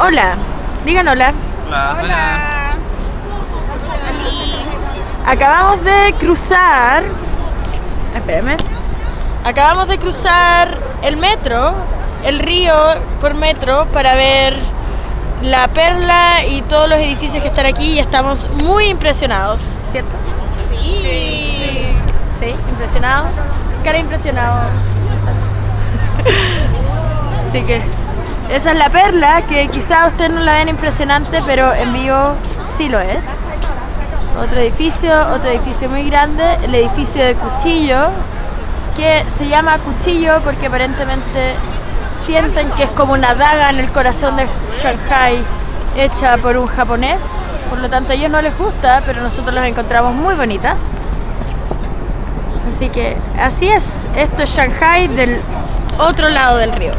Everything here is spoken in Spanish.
Hola, digan hola. Hola. Hola. Acabamos de cruzar. Espérame. Acabamos de cruzar el metro, el río por metro, para ver la perla y todos los edificios que están aquí y estamos muy impresionados, ¿cierto? Sí. Sí, impresionados. Cara impresionado. Así que esa es la perla que quizá ustedes no la ven impresionante, pero en vivo sí lo es. Otro edificio, otro edificio muy grande, el edificio de Cuchillo, que se llama Cuchillo porque aparentemente sienten que es como una daga en el corazón de Shanghai hecha por un japonés. Por lo tanto a ellos no les gusta, pero nosotros las encontramos muy bonitas. Así que así es, esto es Shanghai del otro lado del río.